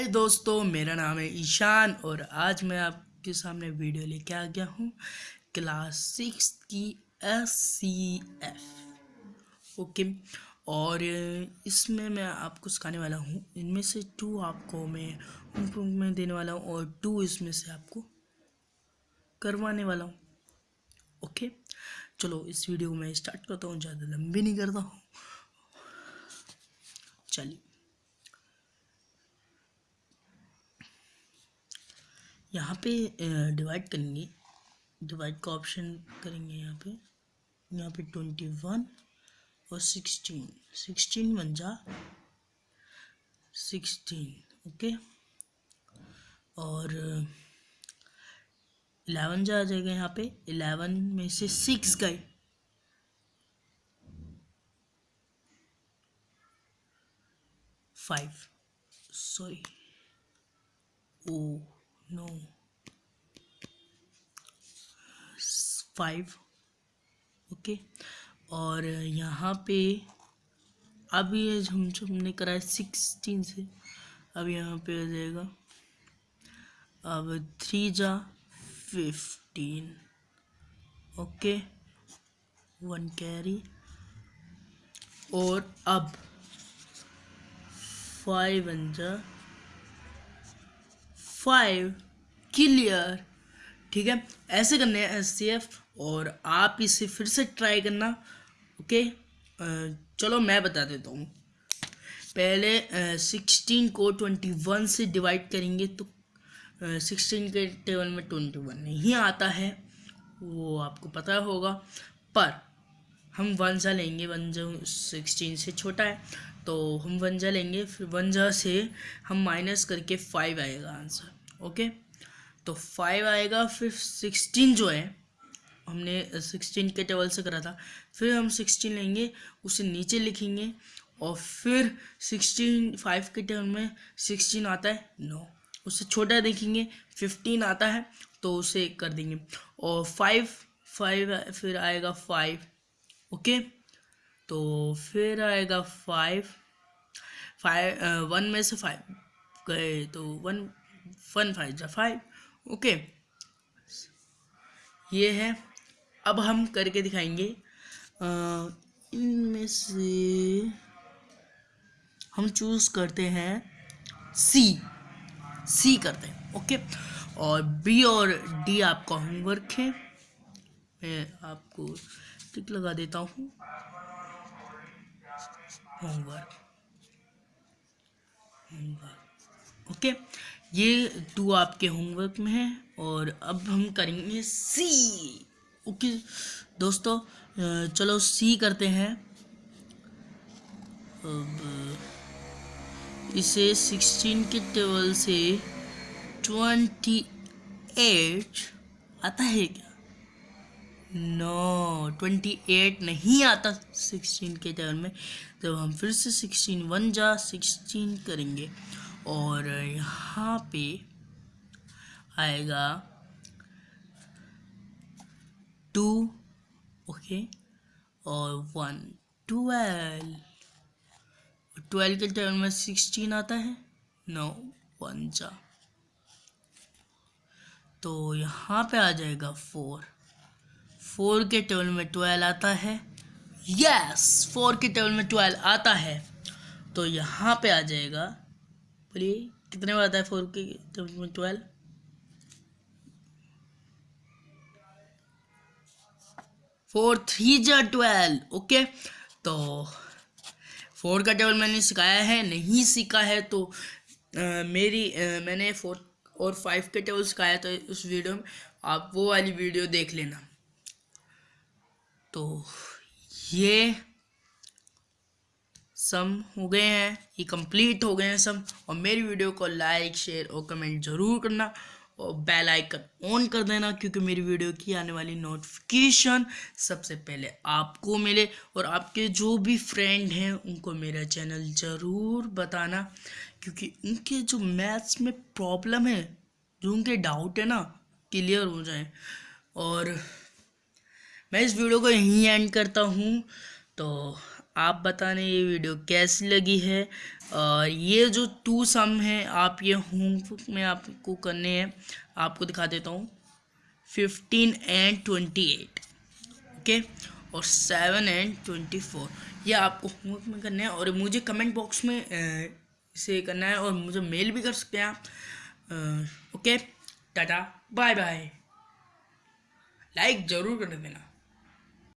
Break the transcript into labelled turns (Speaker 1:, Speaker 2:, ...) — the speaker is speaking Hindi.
Speaker 1: हाय दोस्तों, मेरा नाम है ईशान और आज मैं आपके सामने वीडियो लेके आ गया हूँ क्लास सिक्स की एस सी एफ़ ओके, और इसमें मैं आपको सिखाने वाला हूँ। इनमें से टू आपको मैं इम्प्रूवमेंट देने वाला हूँ और टू इसमें से आपको करवाने वाला हूँ। ओके, चलो इस वीडियो में स्टार्ट करता हूँ, ज़्यादा लंबी नहीं करता हूँ। चलिए। यहाँ पे डिवाइड करेंगे। डिवाइड का ऑप्शन करेंगे यहाँ पे। यहाँ पे ट्वेंटी वन और सिक्सटीन सिक्सटीन बन जा। सिक्सटीन ओके और इलेवन जा आ जाएगा यहाँ पे। इलेवन में से सिक्स गए five sorry oh no five okay और यहाँ पे अब ये हम जो हमने करा है सिक्सटीन से। अब यहाँ पे आ जाएगा। अब थ्री जा फिफ्टीन ओके वन कैरी और अब फाइव जा फाइव क्लियर ठीक है? ऐसे करने हैं एस सी एफ़ और आप इसे फिर से ट्राई करना ओके चलो मैं बता देता हूँ। पहले सिक्सटीन को ट्वेंटी वन से डिवाइड करेंगे तो सिक्सटीन के टेबल में ट्वेंटी वन नहीं आता है, वो आपको पता होगा। पर हम वन सा लेंगे, वन जो सिक्सटीन से छोटा है तो हम वन जा लेंगे, फिर वन जा से हम माइनस करके फाइव आएगा आंसर ओके तो फाइव आएगा, फिर सिक्सटीन जो है, हमने सिक्सटीन के टेबल से करा था, फिर हम सिक्सटीन लेंगे, उसे नीचे लिखेंगे, और फिर सिक्सटीन फाइव के टेबल में सिक्सटीन आता है नो उससे छोटा देखेंगे फिफ्टीन आता है तो उसे कर देंगे, और फाइव फाइव फिर आएगा फाइव ओके? तो फिर आएगा फाइव फाइव वन में से फाइव गए तो वन वन फाइव जा फाइव ओके? ये है। अब हम करके दिखाएँगे। इनमें से हम चूज़ करते हैं सी सी करते हैं, ओके? और बी और डी आपका होमवर्क है। मैं आपको टिक लगा देता हूँ। होमवर्क होमवर्क ओके ये टू आपके होमवर्क में है और अब हम करेंगे सी ओके दोस्तों चलो सी करते हैं। अब इसे सिक्सटीन के टेबल से ट्वेंटी एट आता है क्या? नो ट्वेंटी एट नहीं आता सिक्सटीन के टेबल में। तो हम फिर से सिक्सटीन वन जा सिक्सटीन करेंगे। और यहाँ पे आएगा टू ओके और वन ट्वेल्व ट्वेल्व के टेबल में सिक्सटीन आता है। नो वन जा। तो यहाँ पे आ जाएगा फोर फोर के टेबल में ट्वेल्व आता है। यस फोर के टेबल में ट्वेल्व आता है। तो यहाँ पे आ जाएगा। बोलिए कितने बार आता है फोर के टेबल में ट्वेल्व? फोर थ्री जा ट्वेल्व ओके तो फोर का टेबल मैंने सिखाया है नहीं सीखा है तो आ, मेरी आ, मैंने फोर और फाइव के टेबल सिखाया तो उस वीडियो में। आप वो वाली वीडियो देख लेना। तो ये सम हो गए हैं, ये कंप्लीट हो गए हैं सम। और मेरी वीडियो को लाइक शेयर और कमेंट ज़रूर करना और बेल आइकन ऑन कर देना क्योंकि मेरी वीडियो की आने वाली नोटिफिकेशन सबसे पहले आपको मिले और आपके जो भी फ्रेंड हैं उनको मेरा चैनल ज़रूर बताना क्योंकि उनके जो मैथ्स में प्रॉब्लम है, जो उनके डाउट है ना क्लियर हो जाए। और मैं इस वीडियो को यहीं एंड करता हूँ। तो आप बताने ये वीडियो कैसी लगी है? और ये जो टू सम है, आप ये होमवर्क में आपको करने हैं, आपको दिखा देता हूँ। Fifteen and twenty eight okay और सेवन एंड ट्वेंटी फोर ये आपको होमवर्क में करना है। और मुझे कमेंट बॉक्स में इसे करना है और मुझे मेल भी कर सकते हैं आप। Okay tata bye bye like ज़रूर कर देना।